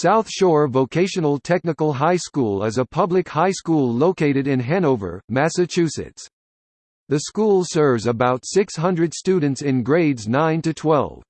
South Shore Vocational Technical High School is a public high school located in Hanover, Massachusetts. The school serves about 600 students in grades 9 to 12.